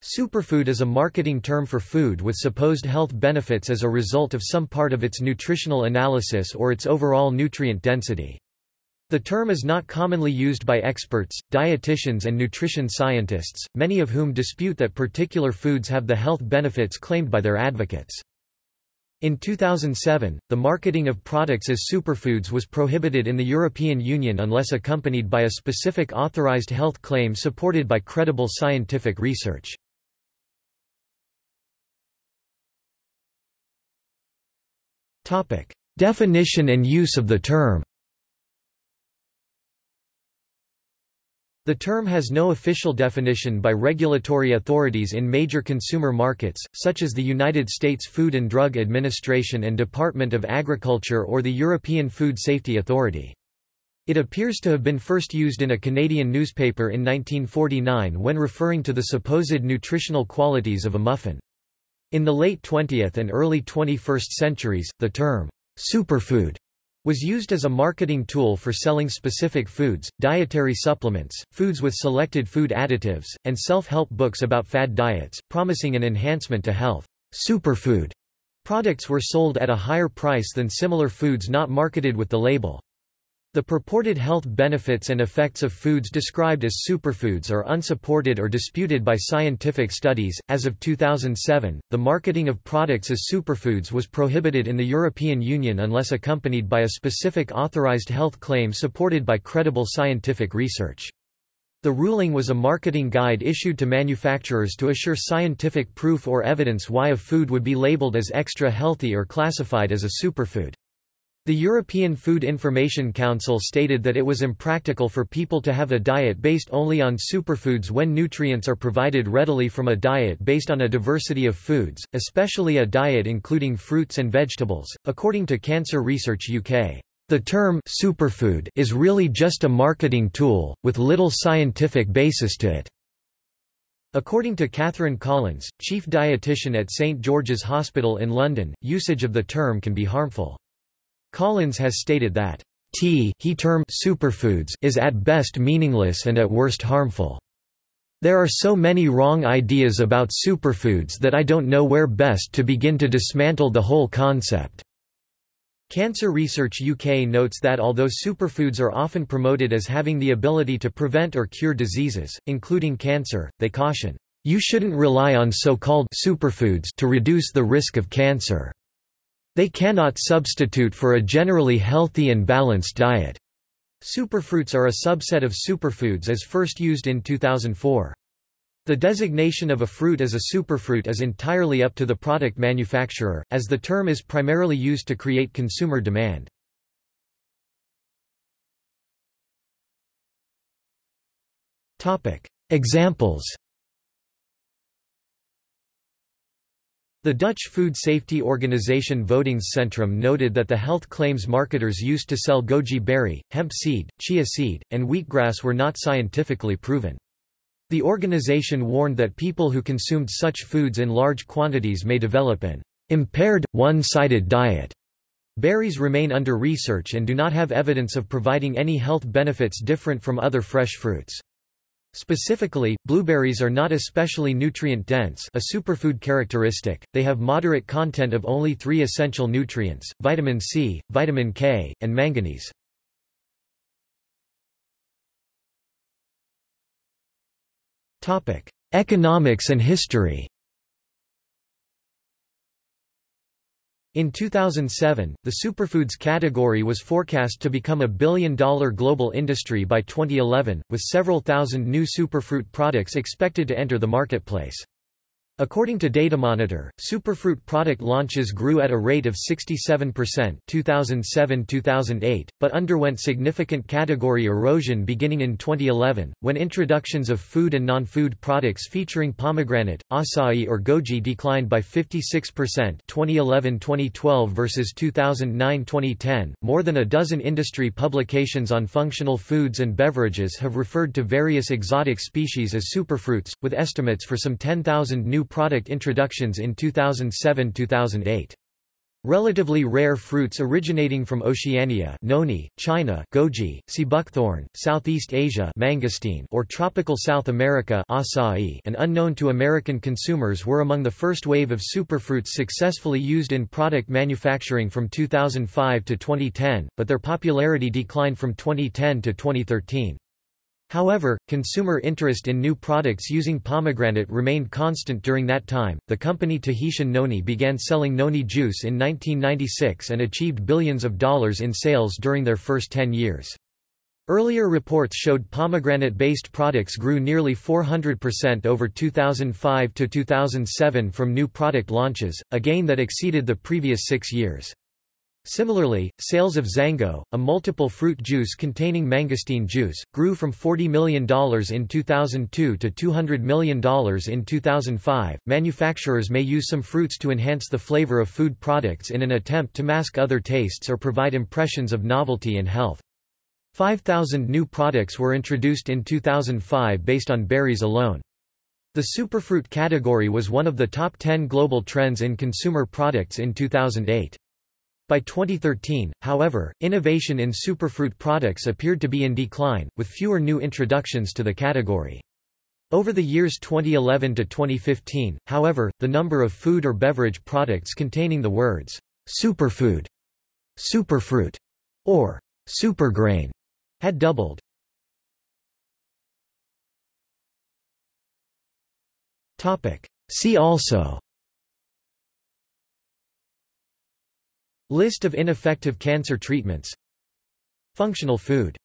Superfood is a marketing term for food with supposed health benefits as a result of some part of its nutritional analysis or its overall nutrient density. The term is not commonly used by experts, dietitians and nutrition scientists, many of whom dispute that particular foods have the health benefits claimed by their advocates. In 2007, the marketing of products as superfoods was prohibited in the European Union unless accompanied by a specific authorized health claim supported by credible scientific research. Definition and use of the term The term has no official definition by regulatory authorities in major consumer markets, such as the United States Food and Drug Administration and Department of Agriculture or the European Food Safety Authority. It appears to have been first used in a Canadian newspaper in 1949 when referring to the supposed nutritional qualities of a muffin. In the late 20th and early 21st centuries, the term, superfood, was used as a marketing tool for selling specific foods, dietary supplements, foods with selected food additives, and self-help books about fad diets, promising an enhancement to health. Superfood products were sold at a higher price than similar foods not marketed with the label. The purported health benefits and effects of foods described as superfoods are unsupported or disputed by scientific studies. As of 2007, the marketing of products as superfoods was prohibited in the European Union unless accompanied by a specific authorized health claim supported by credible scientific research. The ruling was a marketing guide issued to manufacturers to assure scientific proof or evidence why a food would be labeled as extra healthy or classified as a superfood. The European Food Information Council stated that it was impractical for people to have a diet based only on superfoods when nutrients are provided readily from a diet based on a diversity of foods, especially a diet including fruits and vegetables. According to Cancer Research UK, the term superfood is really just a marketing tool, with little scientific basis to it. According to Catherine Collins, chief dietitian at St George's Hospital in London, usage of the term can be harmful. Collins has stated that tea he term superfoods is at best meaningless and at worst harmful. There are so many wrong ideas about superfoods that I don't know where best to begin to dismantle the whole concept. Cancer Research UK notes that although superfoods are often promoted as having the ability to prevent or cure diseases, including cancer, they caution, "...you shouldn't rely on so-called superfoods to reduce the risk of cancer." They cannot substitute for a generally healthy and balanced diet. Superfruits are a subset of superfoods as first used in 2004. The designation of a fruit as a superfruit is entirely up to the product manufacturer, as the term is primarily used to create consumer demand. Examples The Dutch food safety organization Voedingscentrum noted that the health claims marketers used to sell goji berry, hemp seed, chia seed, and wheatgrass were not scientifically proven. The organization warned that people who consumed such foods in large quantities may develop an impaired, one-sided diet. Berries remain under research and do not have evidence of providing any health benefits different from other fresh fruits. Specifically, blueberries are not especially nutrient-dense a superfood characteristic, they have moderate content of only three essential nutrients, vitamin C, vitamin K, and manganese. Economics and history In 2007, the superfoods category was forecast to become a billion-dollar global industry by 2011, with several thousand new superfruit products expected to enter the marketplace. According to Datamonitor, superfruit product launches grew at a rate of 67% 2007-2008, but underwent significant category erosion beginning in 2011, when introductions of food and non-food products featuring pomegranate, acai or goji declined by 56% 2011-2012 versus 2009-2010. More than a dozen industry publications on functional foods and beverages have referred to various exotic species as superfruits, with estimates for some 10,000 new product introductions in 2007–2008. Relatively rare fruits originating from Oceania noni, China goji, seabuckthorn, Southeast Asia mangosteen, or tropical South America acai, and unknown to American consumers were among the first wave of superfruits successfully used in product manufacturing from 2005 to 2010, but their popularity declined from 2010 to 2013. However, consumer interest in new products using pomegranate remained constant during that time. The company Tahitian Noni began selling noni juice in 1996 and achieved billions of dollars in sales during their first 10 years. Earlier reports showed pomegranate-based products grew nearly 400% over 2005 to 2007 from new product launches, a gain that exceeded the previous six years. Similarly, sales of XanGo, a multiple fruit juice containing mangosteen juice, grew from $40 million in 2002 to $200 million in 2005. Manufacturers may use some fruits to enhance the flavor of food products in an attempt to mask other tastes or provide impressions of novelty and health. 5,000 new products were introduced in 2005 based on berries alone. The superfruit category was one of the top 10 global trends in consumer products in 2008. By 2013, however, innovation in superfruit products appeared to be in decline, with fewer new introductions to the category. Over the years 2011 to 2015, however, the number of food or beverage products containing the words superfood, superfruit, or supergrain had doubled. Topic: See also List of ineffective cancer treatments. Functional food